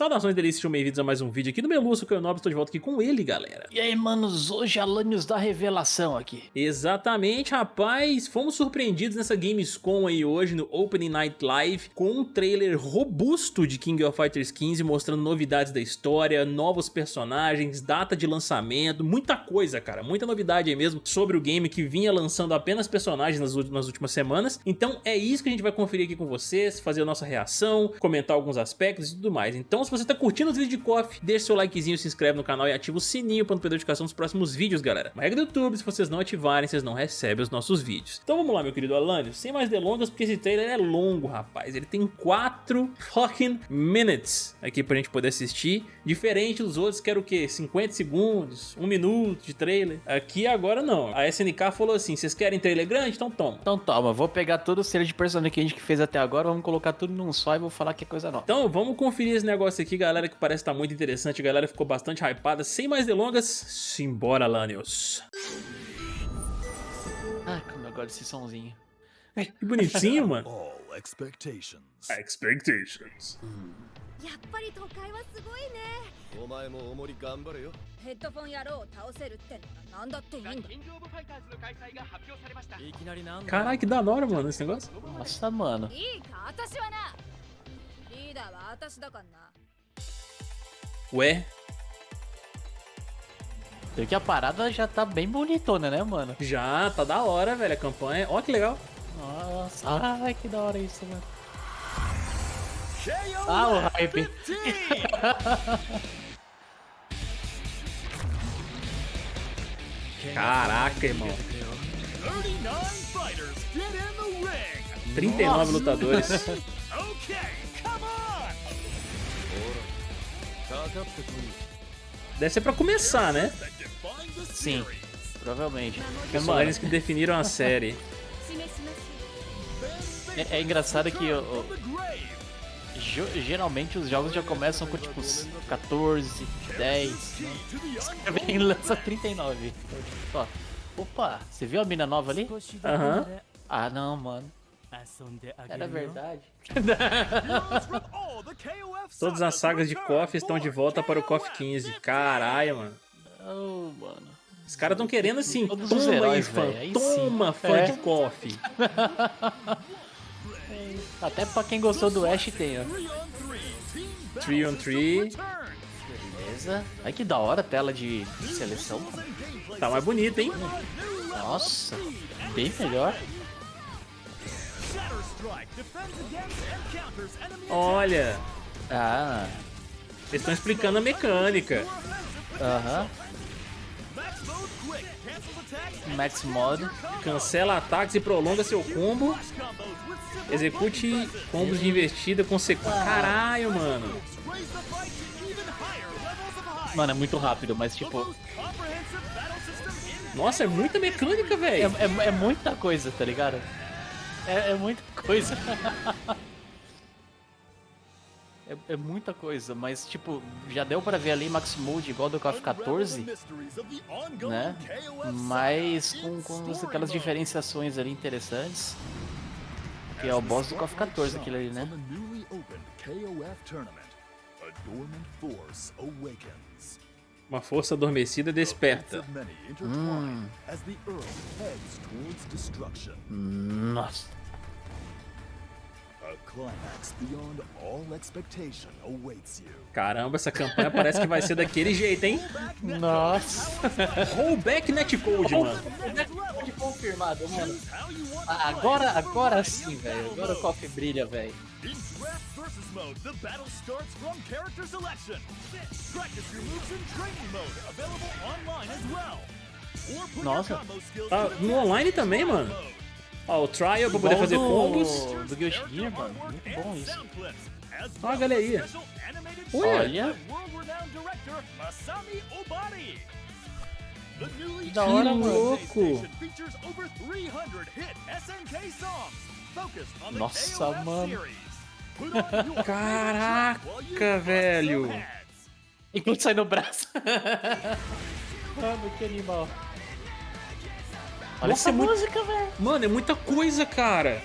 Saudações delícias, sejam bem-vindos a mais um vídeo aqui do que eu nobre, estou de volta aqui com ele, galera. E aí, manos, hoje Alanios da revelação aqui. Exatamente, rapaz, fomos surpreendidos nessa Gamescom aí hoje, no Opening Night Live, com um trailer robusto de King of Fighters 15, mostrando novidades da história, novos personagens, data de lançamento, muita coisa, cara, muita novidade aí mesmo sobre o game que vinha lançando apenas personagens nas, nas últimas semanas. Então é isso que a gente vai conferir aqui com vocês, fazer a nossa reação, comentar alguns aspectos e tudo mais. Então se você tá curtindo os vídeos de KOF, deixa seu likezinho, se inscreve no canal e ativa o sininho para não perder notificação dos próximos vídeos, galera. Uma regra do YouTube, se vocês não ativarem, vocês não recebem os nossos vídeos. Então vamos lá, meu querido Alânio, sem mais delongas, porque esse trailer é longo, rapaz. Ele tem 4 fucking minutes aqui pra gente poder assistir. Diferente dos outros, que era o quê? 50 segundos, 1 minuto de trailer. Aqui agora não. A SNK falou assim, vocês querem trailer grande? Então toma. Então toma, vou pegar todo o ser de personagem que a gente fez até agora, vamos colocar tudo num só e vou falar que é coisa nova. Então vamos conferir esse negócio aqui, galera, que parece estar tá muito interessante. A galera ficou bastante hypada. Sem mais delongas, simbora, Lanius. Ah, como eu gosto desse somzinho. Que bonitinho, mano. All expectations. Expectations. やっぱり都会はすごいねお前もおもり頑張れよ。ヘッドフォン野郎を倒せるってのが何だっていいんだキングオブファイターズの開催が発表されましたいきなりなんだ Caralho, que da hora, mano, esse negócio. Nossa, mano. いいか私はなリーダーは私だからな Ué, Sei que a parada já tá bem bonitona, né, mano? já tá da hora, velho, a campanha. Ó que legal. Nossa, ai, que da hora isso, mano. Ah, o hype. Caraca, irmão. 39 fighters get in the ring. 39 lutadores. Deve ser pra começar, né? Sim, provavelmente. Os eles que definiram a série. É, é engraçado que eu, eu, geralmente os jogos já começam com tipo 14, 10. Né? Vem lança 39. Tipo, ó, opa, você viu a mina nova ali? Aham. Uhum. Ah não, mano. Era verdade. Todas as sagas de KOF estão de volta para o KOF KOF 15. Caralho, mano. Oh, mano. Os caras estão querendo assim, Todos os toma aí, heróis, fã, aí toma, sim. fã É. de KOF. Até pra quem gostou do Ash tem, ó. 3 on 3 Team 3 on 3. Battle System returns. Beleza. Ai que da hora a tela de seleção. Tá mais bonito, hein? Nossa, bem melhor. Olha, Ah, eles estão explicando a mecânica. aham. And Max Mod. Cancela ataques e prolonga seu combo. Execute combos de investida. Caralho, mano. Even higher levels of high. Mano, é muito rápido, mas tipo, Nossa, é muita mecânica, é, velho. é, é muita coisa, tá ligado? É, é muita coisa. É, é muita coisa, mas tipo, já deu pra ver ali Max Mode igual do KOF 14, né? Mas com, com aquelas diferenciações ali interessantes. Que é o boss do KOF 14 aquele ali, né? A dormant force awakens. Uma força adormecida desperta. Destruction. Nossa. Caramba, essa campanha parece que vai ser daquele jeito, hein? Nossa. Rollback netcode, mano. Pode confirmado, mano. Agora, agora sim, velho. Agora o KOF brilha, velho. In Draft versus mode, the battle starts from character selection. Practice your moves in training mode, available online as well. Nossa. the no online in também, mano. Ó, o trial pra poder fazer combos. do Guilty Gear, mano. Muito bom isso. Ó a galeria. animated Olha. newly Da hora, louco. PlayStation features over 300 hit SNK songs focused on the Nossa, mano. Caraca, velho. Enquanto sai no braço. Mano, que animal. Olha Nossa, essa é muito- música, velho. Mano, é muita coisa, cara.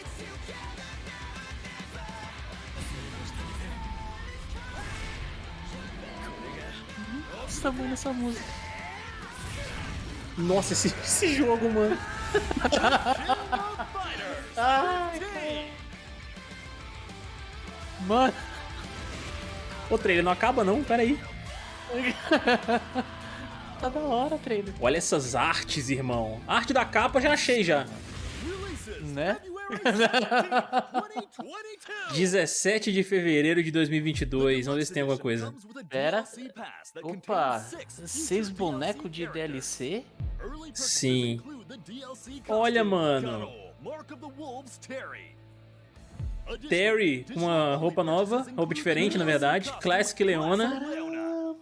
Nossa, mano, essa música. Nossa, esse, esse jogo, mano. Mano, O trailer não acaba não, pera aí. tá da hora trailer. Olha essas artes, irmão. A arte da capa já achei já. Né? February 17, 2022. 17 de fevereiro de 2022. Vamos ver se tem alguma coisa. Pera. Opa, seis bonecos de DLC? Sim. Olha, mano. Terry com uma roupa nova, roupa diferente, na verdade. Classic Leona.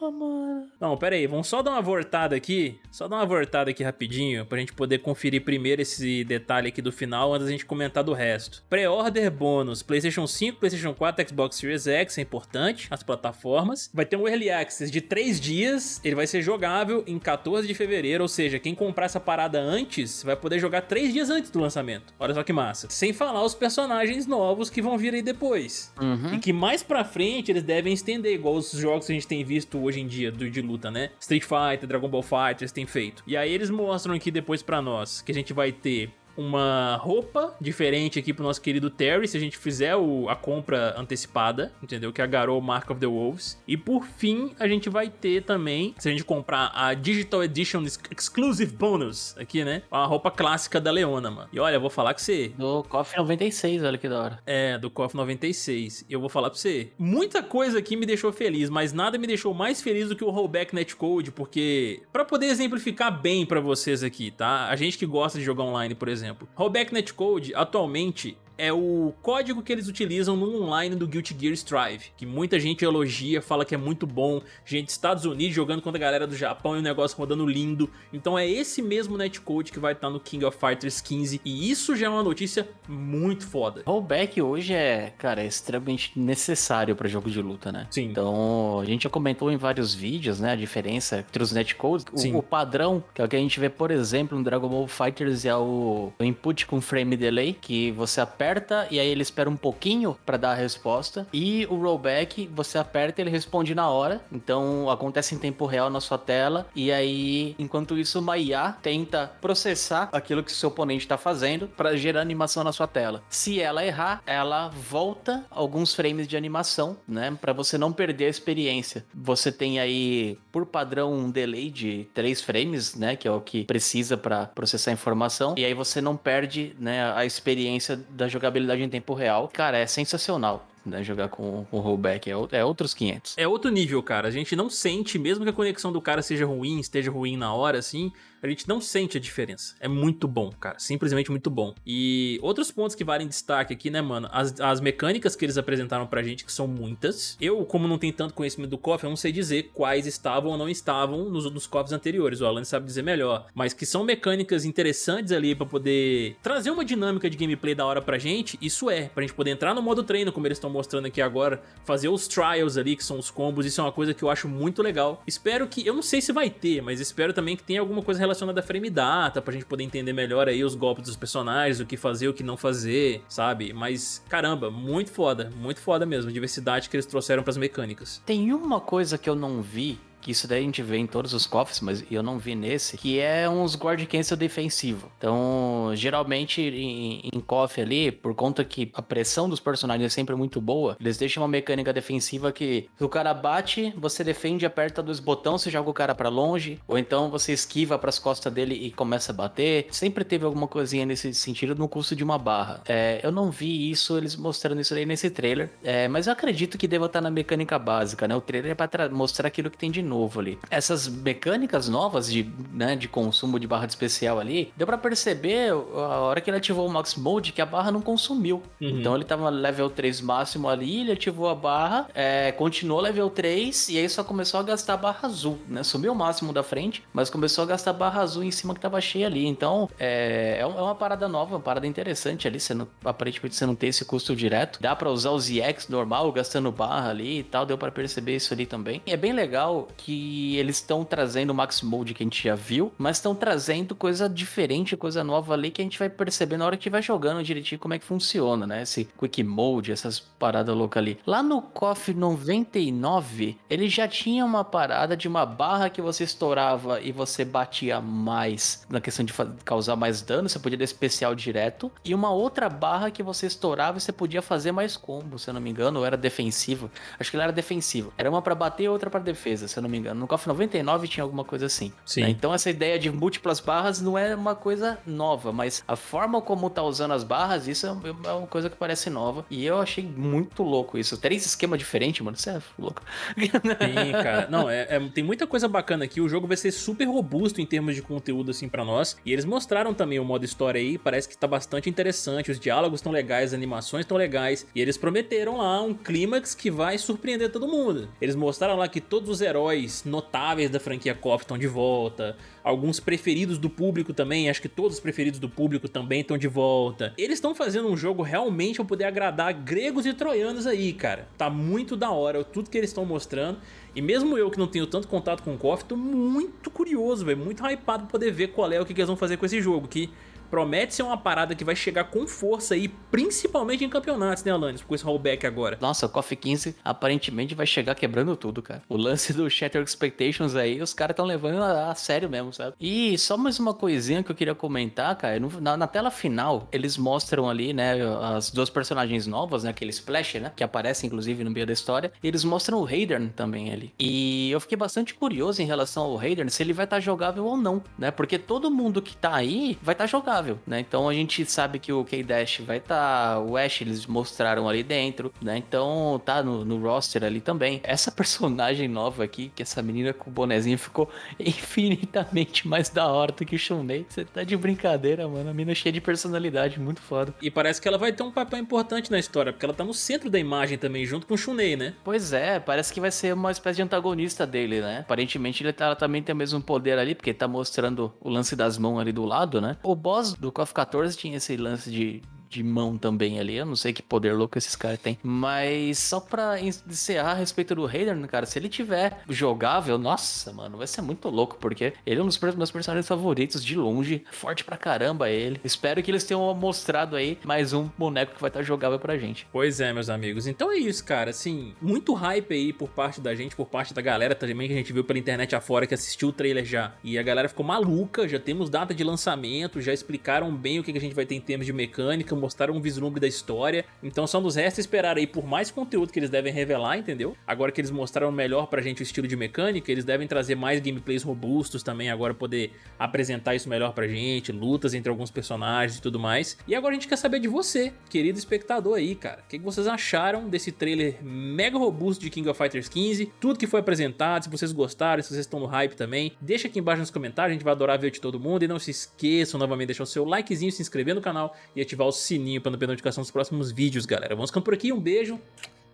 Caramba, mano. Não, pera aí, vamos só dar uma voltada aqui. Só dar uma voltada aqui rapidinho, pra gente poder conferir primeiro esse detalhe aqui do final, antes da gente comentar do resto. Pré-order bônus, Playstation 5, Playstation 4, Xbox Series X, é importante, as plataformas. Vai ter um Early Access de 3 dias, ele vai ser jogável em 14 de fevereiro, ou seja, quem comprar essa parada antes, vai poder jogar 3 dias antes do lançamento. Olha só que massa. Sem falar os personagens novos que vão vir aí depois. Uhum. E que mais pra frente eles devem estender, igual os jogos que a gente tem visto hoje em dia de luta, né? Street Fighter, Dragon Ball Fighters têm feito. E aí eles mostram aqui depois pra nós que a gente vai ter uma roupa diferente aqui pro nosso querido Terry, se a gente fizer o- a compra antecipada, entendeu? Que é a Garou Mark of the Wolves. E por fim, a gente vai ter também, se a gente comprar a Digital Edition Ex- Exclusive Bonus aqui, né? A roupa clássica da Leona, mano. E olha, eu vou falar com você, Do KOF 96, olha que da hora. é, do KOF 96. E eu vou falar pra você. Muita coisa aqui me deixou feliz, mas nada me deixou mais feliz do que o rollback netcode, porque pra poder exemplificar bem pra vocês aqui, tá? A gente que gosta de jogar online, por exemplo. Rollback netcode atualmente é o código que eles utilizam no online do Guilty Gear Strive, que muita gente elogia, fala que é muito bom, gente dos Estados Unidos jogando contra a galera do Japão e o negócio rodando lindo. Então é esse mesmo netcode que vai estar no King of Fighters 15 e isso já é uma notícia muito foda. Rollback hoje é, cara, é extremamente necessário pra jogo de luta, né? Sim. Então, a gente já comentou em vários vídeos, né, a diferença entre os netcodes. Sim. O, o padrão, que é o que a gente vê, por exemplo, no Dragon Ball Fighters, é o, o input com frame delay, que você aperta e aí ele espera um pouquinho pra dar a resposta. E o rollback, você aperta e ele responde na hora. Então, acontece em tempo real na sua tela. E aí, enquanto isso, uma IA tenta processar aquilo que seu oponente tá fazendo pra gerar animação na sua tela. Se ela errar, ela volta alguns frames de animação, né? Pra você não perder a experiência. Você tem aí, por padrão, um delay de 3 frames, né? Que é o que precisa pra processar a informação. E aí você não perde, né, a experiência da jogabilidade em tempo real. Cara, é sensacional. Né, jogar com, com rollback é, é outros 500. É outro nível, cara. A gente não sente, mesmo que a conexão do cara seja ruim, esteja ruim na hora, assim, a gente não sente a diferença. É muito bom, cara. Simplesmente muito bom. E outros pontos que valem destaque aqui, né, mano? As, as mecânicas que eles apresentaram pra gente, que são muitas. Eu, como não tenho tanto conhecimento do KOF, eu não sei dizer quais estavam ou não estavam nos, nos KOFs anteriores. O Alan sabe dizer melhor. Mas que são mecânicas interessantes ali pra poder trazer uma dinâmica de gameplay da hora pra gente. Isso é, pra gente poder entrar no modo treino, como eles estão mostrando aqui agora, fazer os trials ali, que são os combos, isso é uma coisa que eu acho muito legal. Espero que, eu não sei se vai ter, mas espero também que tenha alguma coisa relacionada a frame data, pra gente poder entender melhor aí os golpes dos personagens, o que fazer, o que não fazer, sabe? Mas, caramba, muito foda, muito foda mesmo, a diversidade que eles trouxeram pras mecânicas. Tem uma coisa que eu não vi, que isso daí a gente vê em todos os cofres, mas eu não vi nesse, que é uns guard cancel defensivo. Então, geralmente em, em cofre ali, por conta que a pressão dos personagens é sempre muito boa, eles deixam uma mecânica defensiva que se o cara bate, você defende, aperta dois botões, você joga o cara pra longe, ou então você esquiva pras costas dele e começa a bater. Sempre teve alguma coisinha nesse sentido no custo de uma barra. É, eu não vi isso, eles mostrando isso aí nesse trailer, é, mas eu acredito que deva estar na mecânica básica, né? O trailer é pra tra- mostrar aquilo que tem de novo ali. Essas mecânicas novas de, né, de consumo de barra de especial ali, deu pra perceber a hora que ele ativou o Max Mode que a barra não consumiu. Uhum. Então ele tava level 3 máximo ali, ele ativou a barra, é, continuou level 3 e aí só começou a gastar a barra azul, né? Sumiu o máximo da frente, mas começou a gastar a barra azul em cima que tava cheia ali. Então é, é é uma parada nova, uma parada interessante ali. Você não, aparentemente você não tem esse custo direto. Dá pra usar os EX normal, gastando barra ali e tal. Deu pra perceber isso ali também. E é bem legal que eles estão trazendo o Max Mode que a gente já viu, mas estão trazendo coisa diferente, coisa nova ali que a gente vai perceber na hora que vai jogando direitinho como é que funciona, né? Esse Quick Mode, essas paradas loucas ali. Lá no KOF 99, ele já tinha uma parada de uma barra que você estourava e você batia mais na questão de causar mais dano, você podia dar especial direto, e uma outra barra que você estourava e você podia fazer mais combo, se eu não me engano, ou era defensivo. Acho que ele era defensivo. Era uma para bater e outra para defesa, se eu não me engano. No KOF 99 tinha alguma coisa assim. Sim. Né? Então essa ideia de múltiplas barras não é uma coisa nova, mas a forma como tá usando as barras, isso é uma coisa que parece nova. E eu achei muito louco isso. Três esquemas diferentes, mano. Você é louco. Sim, cara. Não, é, é, tem muita coisa bacana aqui. O jogo vai ser super robusto em termos de conteúdo, assim, para nós. E eles mostraram também o modo história aí. Parece que tá bastante interessante. Os diálogos estão legais, as animações estão legais. E eles prometeram lá um clímax que vai surpreender todo mundo. Eles mostraram lá que todos os heróis notáveis da franquia KOF estão de volta. Alguns preferidos do público também. Acho que todos os preferidos do público também estão de volta. Eles estão fazendo um jogo realmente pra poder agradar gregos e troianos aí, cara. Tá muito da hora tudo que eles estão mostrando. E mesmo eu que não tenho tanto contato com o KOF, tô muito curioso, velho. Muito hypado pra poder ver qual é o que, que eles vão fazer com esse jogo. Que promete ser uma parada que vai chegar com força aí, principalmente em campeonatos, né, Alanis? Com esse rollback agora. Nossa, o KOF 15 aparentemente vai chegar quebrando tudo, cara. O lance do Shatter Expectations aí, os caras estão levando a, a, sério mesmo, sabe? E só mais uma coisinha que eu queria comentar, cara. No, na, na, tela final, eles mostram ali, né, as duas personagens novas, né, aquele Splash, né, que aparece inclusive no meio da história. Eles mostram o Raiden também ali. E eu fiquei bastante curioso em relação ao Raiden, se ele vai estar tá jogável ou não, né? Porque todo mundo que tá aí vai estar tá jogável né? Então a gente sabe que o K-Dash vai estar, tá, o Ash eles mostraram ali dentro, né? Então tá no, no, roster ali também. Essa personagem nova aqui, que essa menina com o bonezinho ficou infinitamente mais da hora do que o Shunei. Você tá de brincadeira, mano. A menina cheia de personalidade, muito foda. E parece que ela vai ter um papel importante na história, porque ela tá no centro da imagem também, junto com o Shunei, né? Pois é, parece que vai ser uma espécie de antagonista dele, né? Aparentemente ele tá, ela também tem o mesmo poder ali, porque tá mostrando o lance das mãos ali do lado, né? O boss do KOF 14 tinha esse lance de de mão também ali. Eu não sei que poder louco esses caras têm. Mas só pra encerrar a respeito do Raiden, cara, se ele tiver jogável, nossa, mano, vai ser muito louco, porque ele é um dos meus personagens favoritos de longe. Forte pra caramba ele. Espero que eles tenham mostrado aí mais um boneco que vai estar jogável pra gente. Pois é, meus amigos. Então é isso, cara. Assim, muito hype aí por parte da gente, por parte da galera também que a gente viu pela internet afora que assistiu o trailer já. E a galera ficou maluca, já temos data de lançamento, já explicaram bem o que a gente vai ter em termos de mecânica, mostraram um vislumbre da história. Então só nos resta esperar aí por mais conteúdo que eles devem revelar, entendeu? Agora que eles mostraram melhor pra gente o estilo de mecânica, eles devem trazer mais gameplays robustos também, agora poder apresentar isso melhor pra gente, lutas entre alguns personagens e tudo mais. E agora a gente quer saber de você, querido espectador aí, cara. O que vocês acharam desse trailer mega robusto de King of Fighters 15? Tudo que foi apresentado, se vocês gostaram, se vocês estão no hype também, deixa aqui embaixo nos comentários, a gente vai adorar ver de todo mundo. E não se esqueçam novamente de deixar o seu likezinho, se inscrever no canal e ativar o sininho pra não perder notificação dos próximos vídeos, galera. Vamos ficando por aqui, um beijo.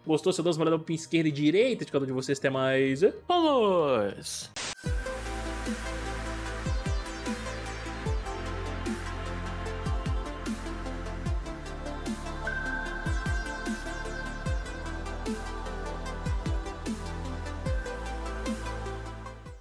Gostou? Se eu dou uma olhada pro esquerda e direita de cada um de vocês, até mais. Vamos!